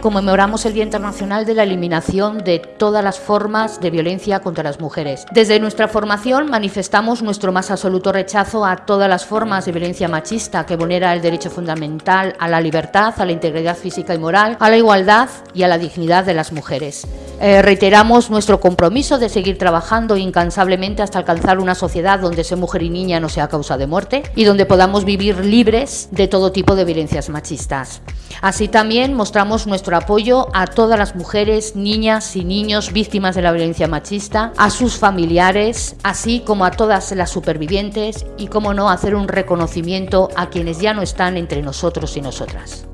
conmemoramos el Día Internacional de la Eliminación de todas las formas de violencia contra las mujeres. Desde nuestra formación manifestamos nuestro más absoluto rechazo a todas las formas de violencia machista que vulnera el derecho fundamental a la libertad, a la integridad física y moral, a la igualdad y a la dignidad de las mujeres. Eh, reiteramos nuestro compromiso de seguir trabajando incansablemente hasta alcanzar una sociedad donde ser mujer y niña no sea causa de muerte y donde podamos vivir libres de todo tipo de violencias machistas. Así también mostramos nuestro apoyo a todas las mujeres, niñas y niños víctimas de la violencia machista, a sus familiares, así como a todas las supervivientes y, como no, hacer un reconocimiento a quienes ya no están entre nosotros y nosotras.